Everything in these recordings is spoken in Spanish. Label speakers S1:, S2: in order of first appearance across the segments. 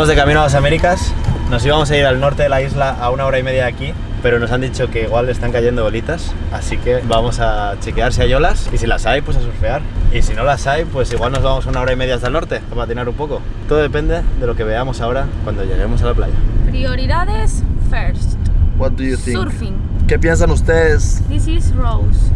S1: Estamos de camino a las Américas. Nos íbamos a ir al norte de la isla a una hora y media de aquí, pero nos han dicho que igual están cayendo bolitas, así que vamos a chequear si hay olas y si las hay, pues a surfear. Y si no las hay, pues igual nos vamos una hora y media hasta el norte, para patinar un poco. Todo depende de lo que veamos ahora cuando lleguemos a la playa.
S2: Prioridades first.
S3: What do you think?
S2: Surfing.
S3: ¿Qué piensan ustedes?
S2: This is Rose.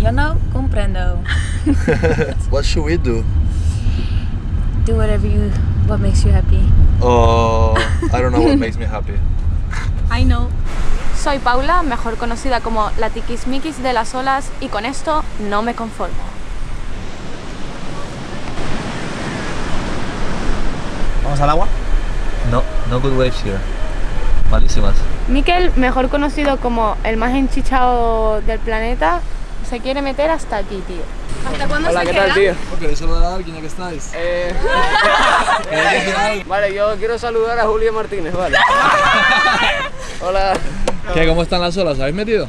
S4: Yo no comprendo.
S3: What should we do?
S4: Do whatever you, what makes you happy.
S3: Oh, I don't know what makes me happy.
S2: I know. Soy Paula, mejor conocida como la tiquismiquis de las olas y con esto no me conformo.
S1: ¿Vamos al agua?
S5: No, no good waves here. Malísimas.
S2: Miquel, mejor conocido como el más enchichado del planeta, se quiere meter hasta aquí, tío. ¿Hasta cuándo se queda?
S3: ¿Queréis saludar a alguien ya que estáis?
S6: Vale, yo quiero saludar a Julio Martínez, vale. Hola.
S3: ¿Qué? ¿Cómo están las olas? ¿Habéis metido?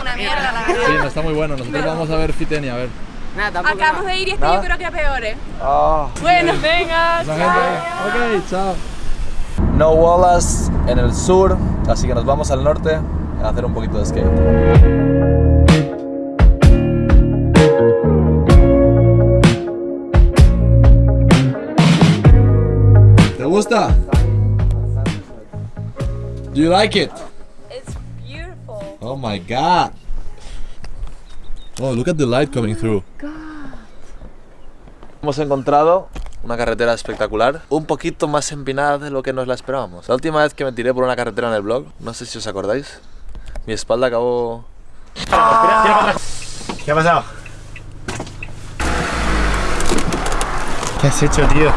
S2: Una mierda, la
S3: Sí, no está muy bueno. Nosotros vamos a ver Fitenia, a ver.
S6: Nada, tampoco.
S2: Acabamos de ir y este yo creo que a peores.
S3: Ah.
S2: Bueno, venga.
S3: Gente. Ok, chao. No olas en el sur, así que nos vamos al norte a hacer un poquito de skate. Gusta? Do you like it?
S2: It's beautiful.
S3: Oh my god. Oh, look at the light coming through. Hemos encontrado una carretera espectacular, un poquito más empinada de lo que nos la esperábamos. La última vez que me tiré por una carretera en el blog, no sé si os acordáis, mi espalda acabó...
S1: ¿Qué ha pasado? ¿Qué has hecho, tío?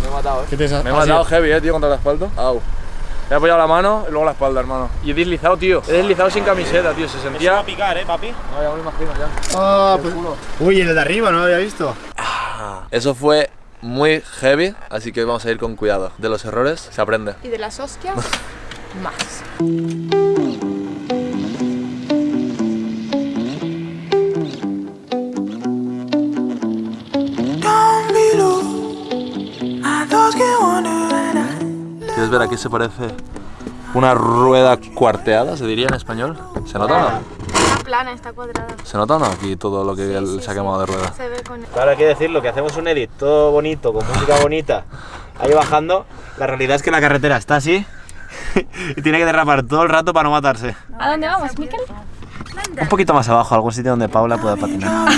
S6: Me he matado, eh.
S1: ¿Qué te has
S3: Me he matado heavy, eh, tío, contra la espalda. Au.
S6: Me he apoyado la mano y luego la espalda, hermano. Y he deslizado, tío. He deslizado sin camiseta, tío. Se sentía.
S1: picar, ¿eh, papi?
S6: No, ya me lo imagino, ya.
S1: Ah, pues- Uy, el de arriba, no lo había visto.
S3: Eso fue muy heavy, así que vamos a ir con cuidado. De los errores se aprende.
S2: Y de las hostias, más.
S3: ¿Quieres ver? Aquí se parece una rueda cuarteada, se diría en español. ¿Se nota o no?
S2: Está plana, está cuadrada.
S3: ¿Se nota o no? Aquí todo lo que él se ha quemado de rueda.
S2: Se ve con...
S1: Claro, hay que decirlo, que hacemos un edit todo bonito, con música bonita, ahí bajando. La realidad es que la carretera está así y tiene que derrapar todo el rato para no matarse.
S2: ¿A dónde vamos, Miquel?
S1: Un poquito más abajo, algún sitio donde Paula pueda patinar.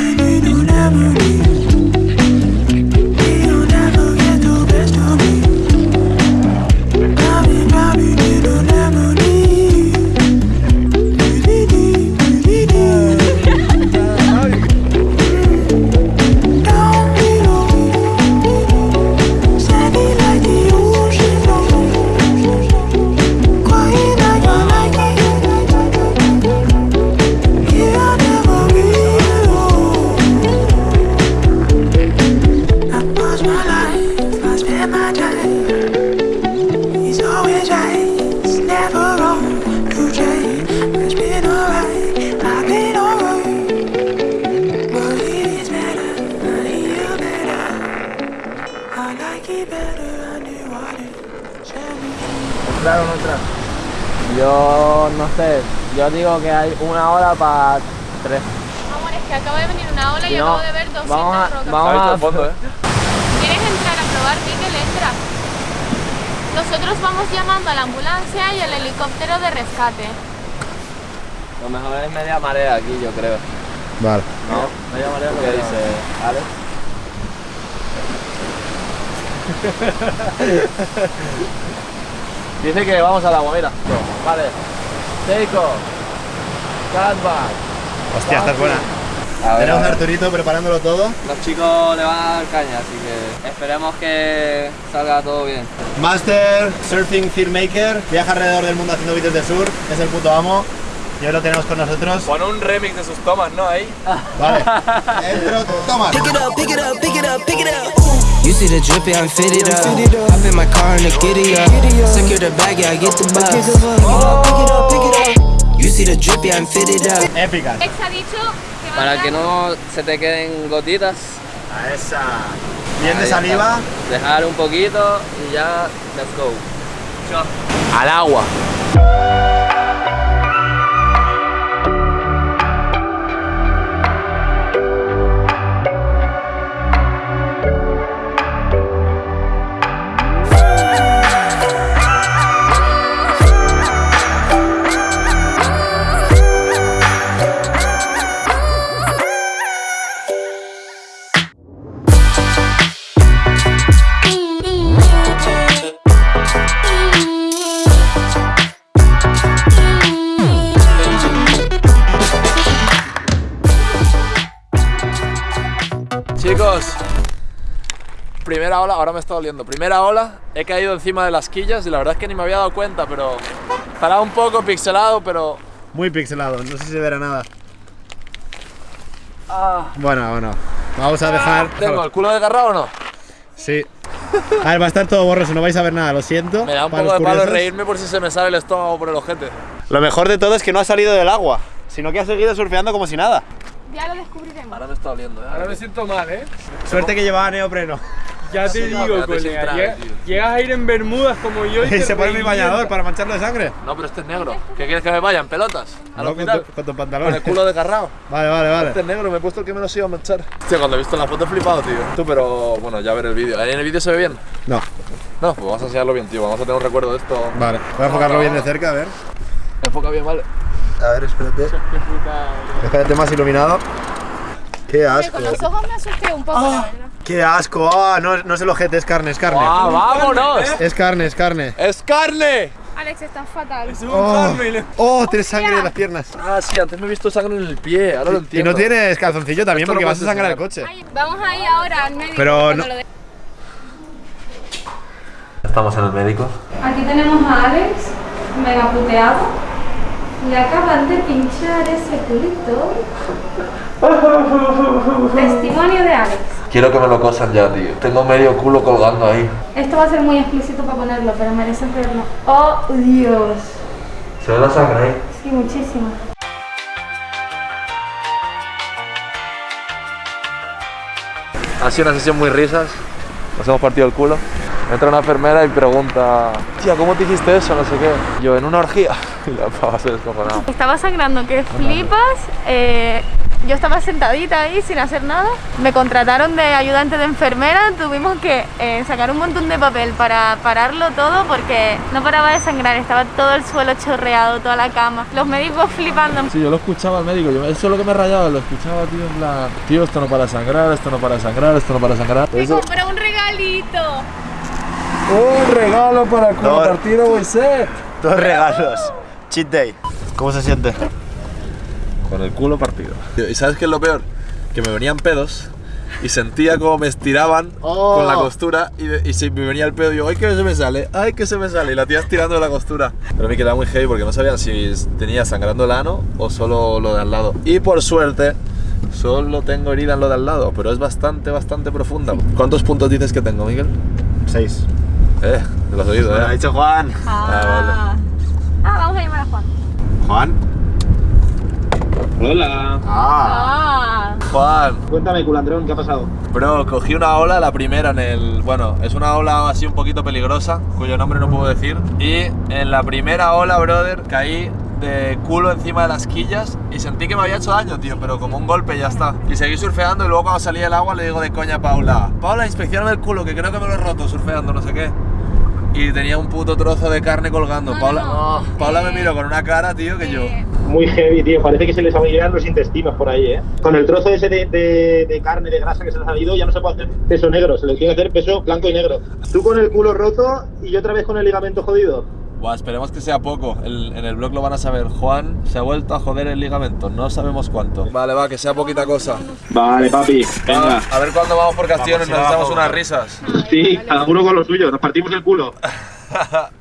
S6: ¿Entrar o no entrar? Yo no sé. Yo digo que hay una hora para tres.
S2: Amor, es que acaba de venir una ola y
S6: no,
S2: acabo de ver 200
S6: vamos a-
S2: rocas.
S6: vamos
S3: ¿Has visto
S6: a-
S3: el fondo, eh?
S2: ¿Quieres entrar a probar, Miquel? Entra. Nosotros vamos llamando a la ambulancia y al helicóptero de rescate.
S6: Lo mejor es media marea aquí, yo creo.
S1: Vale.
S6: ¿No? Media marea lo que dice Alex.
S3: Dice que vamos al agua, mira.
S6: Vale. Seiko. Catback.
S1: Hostia, esta es buena.
S6: A ver,
S1: Tenemos
S6: a
S1: a. Arturito preparándolo todo.
S6: Los chicos le van a dar caña, así que esperemos que salga todo bien.
S1: Master Surfing Filmmaker, viaja alrededor del mundo haciendo vídeos de surf, es el puto amo. Y hoy lo tenemos con nosotros.
S3: Pon un remix de sus tomas, ¿no? Ahí.
S1: Vale. Entro, toma.
S7: Pick it up, pick it up, pick it up, pick it up. You see the drippy, I'm fitted up. Hop in my car and the giddy up. Secure the bag, yeah, I get the bus. Pick it up, pick it up, pick it up. see the drip, yeah, I'm fitted up.
S1: Épicas.
S2: Ex ha dicho que va a
S6: Para que no se te queden gotitas.
S1: A esa. Bien de
S6: ahí
S1: saliva.
S6: Dejar un poquito y ya, let's go. Al agua. Primera ola, ahora me está doliendo. Primera ola, he caído encima de las quillas y la verdad es que ni me había dado cuenta, pero estará un poco pixelado, pero
S1: Muy pixelado, no sé si se verá nada.
S6: ah,
S1: Bueno, bueno. Vamos a dejar.
S6: ¿tengo el culo desgarrado o no?
S1: Sí. A ver, va a estar todo borroso, no vais a ver nada, lo siento.
S6: Me da un
S1: para
S6: poco de palo reírme por si se me sale el estómago por el ojete.
S1: Lo mejor de todo es que no ha salido del agua, sino que ha seguido surfeando como si nada.
S2: Ya lo descubriremos.
S6: Ahora me está doliendo, ¿eh?
S8: Ahora me siento mal, ¿eh?
S1: Suerte que llevaba neopreno.
S8: Ya te digo, colega. llega-
S6: tío.
S8: llegas a ir en bermudas como yo y,
S1: Y
S8: te
S1: se pone mi bañador para mancharlo de sangre.
S6: No, pero este es negro. ¿Qué quieres que me vaya? ¿En pelotas? ¿Al
S1: No, con, tu, con tu
S6: Con
S1: pantalón.
S6: el culo desgarrado.
S1: Vale, vale,
S6: Este
S1: vale.
S6: es negro, me he puesto el que menos iba a manchar. Hostia, cuando he visto la foto he flipado, tío. Tú, pero bueno, ya ver el vídeo. ¿En el vídeo se ve bien?
S1: No,
S6: No, pues vamos a enseñarlo bien, tío. Vamos a tener un recuerdo de esto.
S1: vale. Voy a enfocarlo bien de cerca, a ver.
S6: Enfoca bien, vale.
S1: A ver, espérate. Espérate más iluminado. Qué asco.
S2: Con los ojos me asusté un poco, la verdad.
S1: Qué asco. Ah, no, no es el ojete, es carne, es carne.
S6: ¡Ah, vámonos!
S1: Es carne, es carne.
S6: ¡Es carne!
S2: Alex, estás fatal.
S1: Oh, oh, tienes sangre en las piernas.
S6: Ah, sí, antes me he visto sangre en el pie, ahora lo
S1: Y
S6: entiendo.
S1: no tienes calzoncillo también
S6: Esto no
S1: porque vas a sangrar el coche.
S2: Vamos a ir ahora al médico.
S1: Pero no-
S2: lo de-
S3: Estamos en el médico.
S2: Aquí tenemos a Alex, mega puteado. Le acaban de pinchar ese culito. Testimonio de Alex.
S3: Quiero que me lo cosan ya, tío. Tengo medio culo colgando ahí.
S2: Esto va a ser muy explícito para ponerlo, pero merece verlo. ¡Oh, Dios!
S3: ¿Se ve la sangre ahí?
S2: Sí, muchísimo.
S6: Ha sido una sesión muy risas. Nos hemos partido el culo. Entra una enfermera y pregunta, tía, ¿cómo te hiciste eso? No sé qué. Yo, en una orgía. Y la pava se descojonaba.
S2: Estaba sangrando que flipas. eh, yo estaba sentadita ahí sin hacer nada. Me contrataron de ayudante de enfermera. Tuvimos que eh, sacar un montón de papel para pararlo todo porque no paraba de sangrar. Estaba todo el suelo chorreado, toda la cama. Los médicos flipando.
S3: Sí, yo lo escuchaba al médico. Yo, eso es lo que me rayaba. Lo escuchaba, tío, en plan... Tío, esto no para sangrar, esto no para sangrar, esto no para sangrar.
S2: Me compré un regalito.
S3: ¡Un regalo para
S1: culo
S3: partido, Moisés!
S1: Dos regalos. Cheat day. ¿Cómo se siente?
S3: Con el culo partido. ¿Y sabes qué es lo peor? Que me venían pedos y sentía como me estiraban
S1: Oh.
S3: con la costura y, de- y se me venía el pedo y yo, ¡ay que se me sale! ¡ay que se me sale! Y la tía estirando la costura. Pero a mí quedaba muy heavy porque no sabían si tenía sangrando el ano o solo lo de al lado. Y por suerte, solo tengo herida en lo de al lado, pero es bastante, bastante profunda. ¿Cuántos puntos dices que tengo, Miguel?
S1: Seis.
S3: Eh, te lo has oído,
S1: Me lo ha
S3: eh.
S1: dicho Juan.
S2: Ah, Ah, vamos a llamar a Juan.
S1: ¿Juan?
S8: Hola.
S1: Ah.
S2: Ah.
S3: Juan,
S1: Cuéntame, culandrón, ¿qué ha pasado?
S3: Bro, cogí una ola, la primera en el... Bueno, es una ola así un poquito peligrosa, cuyo nombre no puedo decir. Y en la primera ola, brother, caí de culo encima de las quillas y sentí que me había hecho daño, tío, pero como un golpe ya está. Y seguí surfeando y luego cuando salí del agua le digo de coña a Paula, Paula, inspeccioname el culo, que creo que me lo he roto surfeando, no sé qué. Y tenía un puto trozo de carne colgando.
S2: No,
S3: Paula,
S2: no.
S3: Paula me
S2: Eh,
S3: miró con una cara, tío, que yo...
S2: Eh,
S9: Muy heavy, tío. Parece que se les abrieran los intestinos por ahí, ¿eh? Con el trozo ese de, de- de carne, de grasa que se les ha salido, ya no se puede hacer peso negro. Se les tiene que hacer peso blanco y negro. Tú con el culo roto y yo otra vez con el ligamento jodido.
S3: Buah, esperemos que sea poco. El- en el blog lo van a saber. Juan se ha vuelto a joder el ligamento. No sabemos cuánto. Vale, va, que sea poquita cosa.
S9: Vale, papi.
S3: Va, a ver cuándo vamos por Castillones.
S1: Vamos,
S3: Nos echamos unas risas.
S9: Sí, cada uno con lo suyo. Nos partimos el culo.